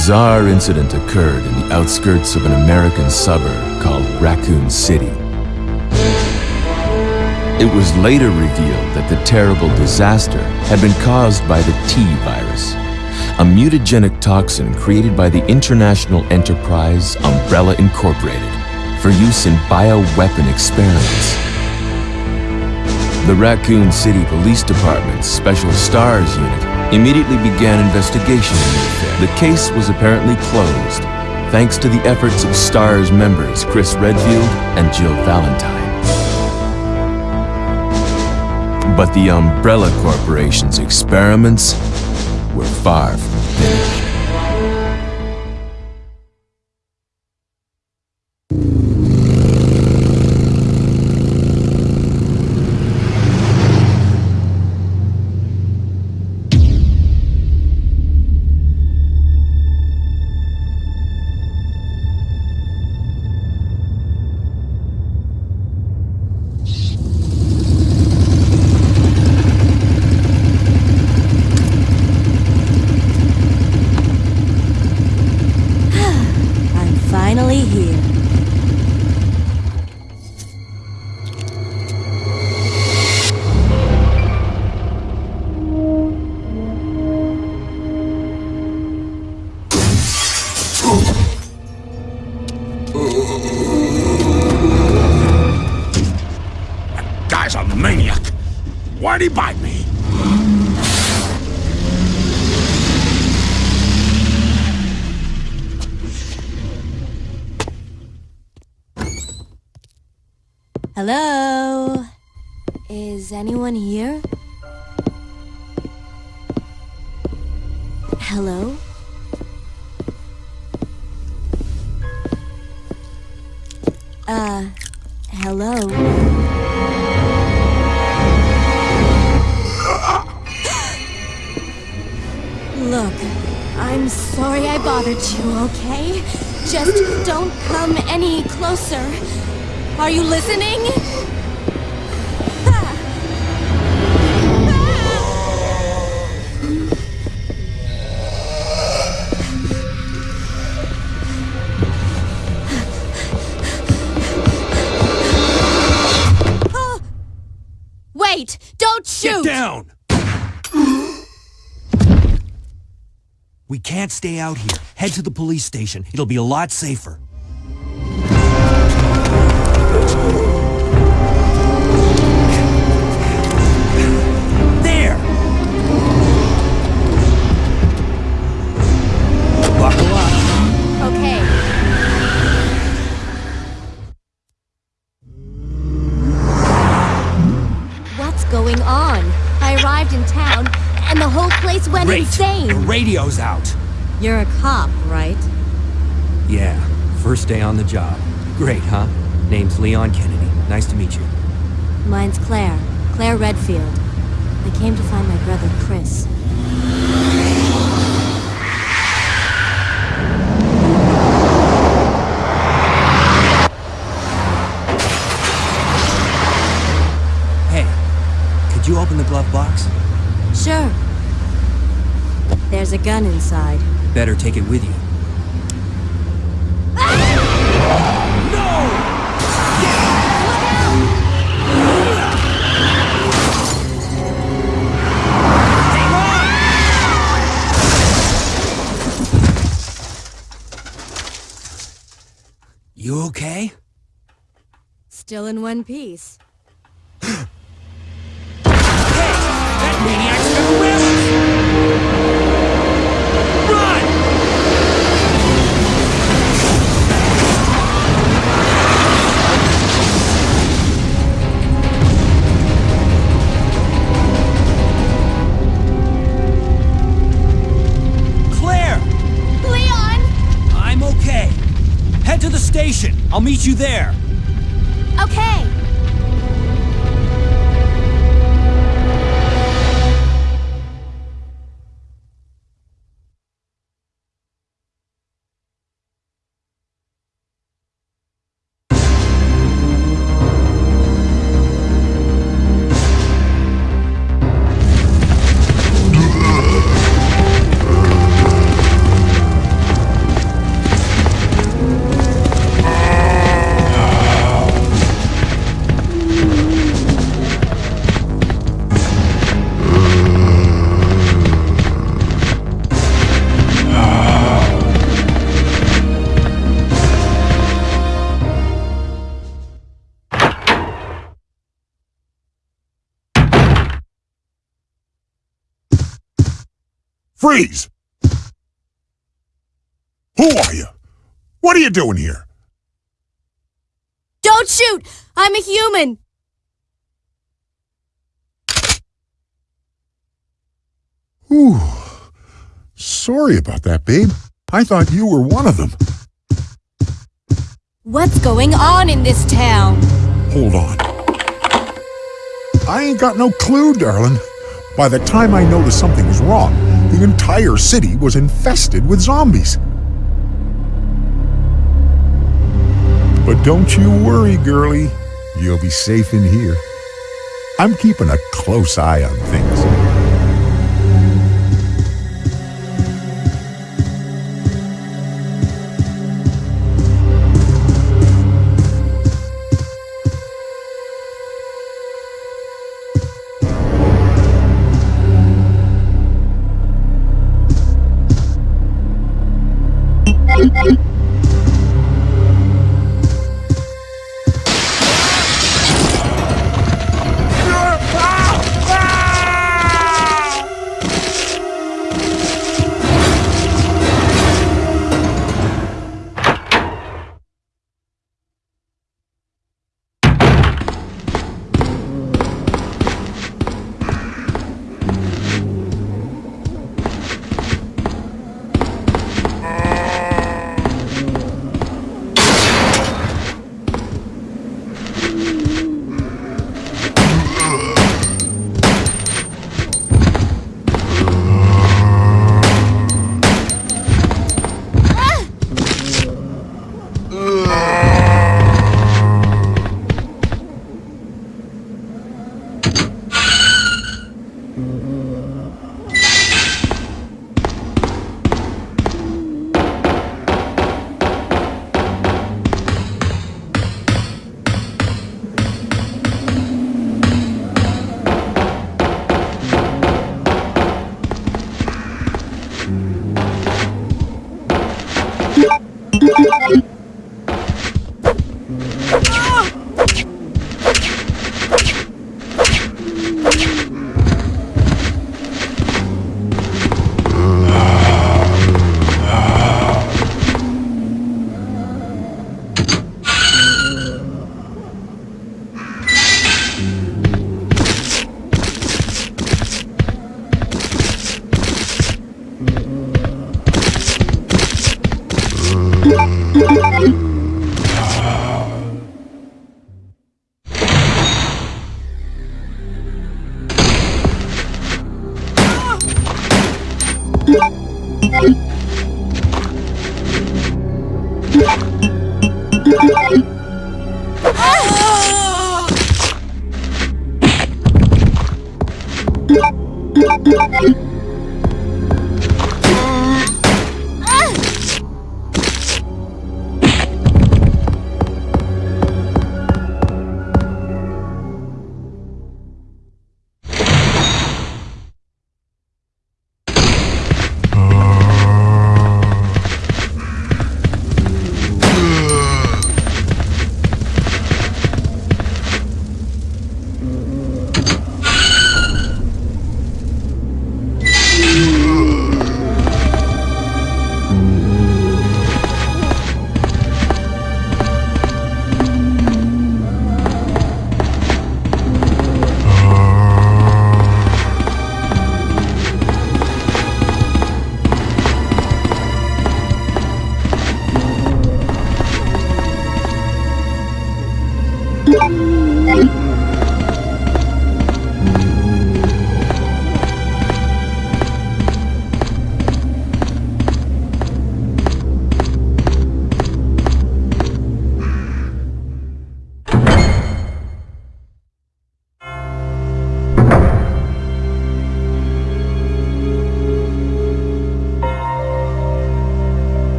bizarre incident occurred in the outskirts of an American suburb called Raccoon City. It was later revealed that the terrible disaster had been caused by the T virus, a mutagenic toxin created by the international enterprise Umbrella Incorporated for use in bioweapon experiments. The Raccoon City Police Department's Special STARS unit immediately began investigation the. Case was apparently closed, thanks to the efforts of STARS members Chris Redfield and Jill Valentine. But the Umbrella Corporation's experiments were far from finished. Why'd bite me? Hello? Is anyone here? Hello? I'm sorry I bothered you, okay? Just don't come any closer. Are you listening? Ah! Oh! Wait! Don't shoot! Get down! We can't stay out here. Head to the police station. It'll be a lot safer. There! Up. Okay. What's going on? I arrived in town, and the whole place went Great. insane. The radio's out. You're a cop, right? Yeah, first day on the job. Great, huh? Name's Leon Kennedy. Nice to meet you. Mine's Claire. Claire Redfield. I came to find my brother Chris. Hey, could you open the glove box? Sure. There's a gun inside. Better take it with you. You okay? Still in one piece. I'll meet you there. Okay. Freeze! Who are you? What are you doing here? Don't shoot! I'm a human! Ooh. Sorry about that, babe. I thought you were one of them. What's going on in this town? Hold on. I ain't got no clue, darling. By the time I noticed something was wrong, entire city was infested with zombies. But don't you worry, girlie. You'll be safe in here. I'm keeping a close eye on things.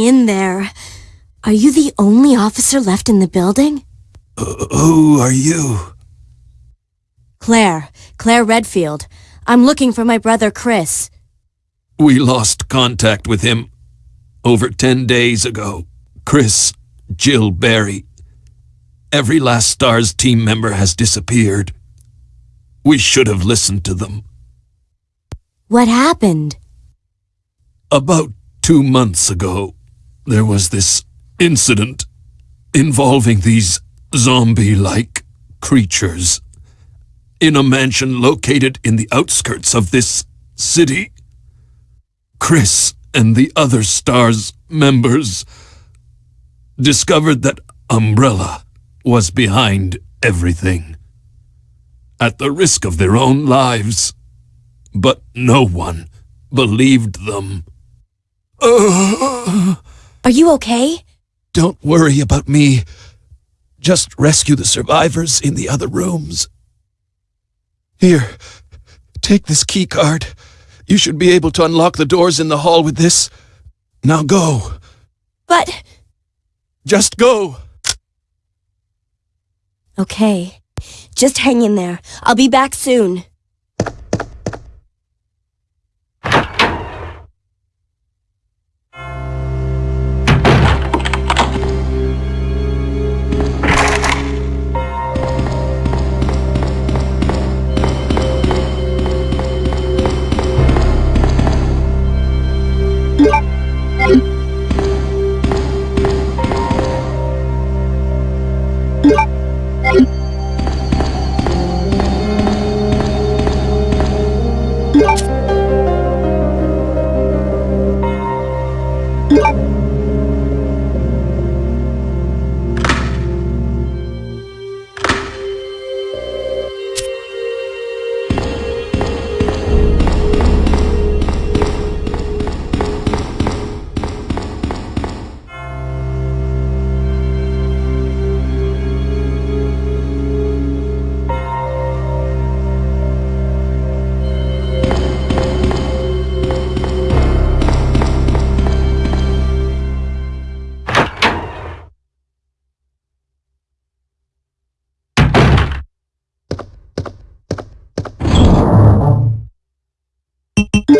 Hang in there. Are you the only officer left in the building? Uh, who are you? Claire. Claire Redfield. I'm looking for my brother Chris. We lost contact with him over ten days ago. Chris, Jill Barry. Every last STARS team member has disappeared. We should have listened to them. What happened? About two months ago, there was this incident involving these zombie-like creatures in a mansion located in the outskirts of this city. Chris and the other STARS members discovered that Umbrella was behind everything. At the risk of their own lives. But no one believed them. Uh, Are you okay? Don't worry about me. Just rescue the survivors in the other rooms. Here, take this key card. You should be able to unlock the doors in the hall with this. Now go. But... Just go. Okay. Just hang in there. I'll be back soon.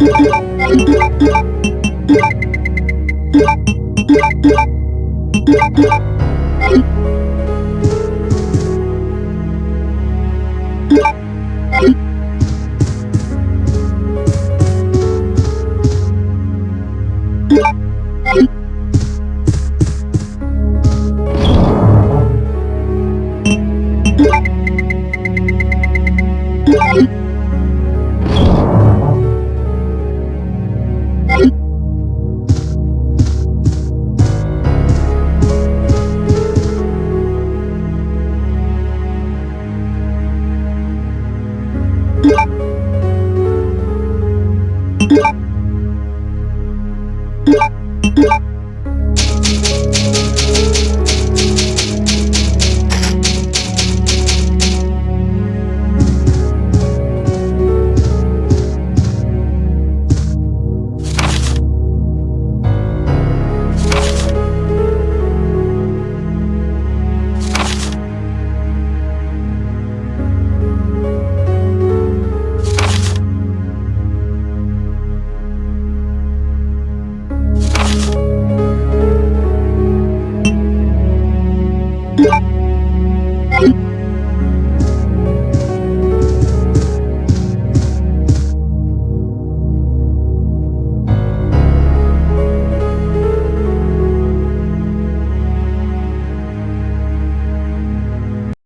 どどっち?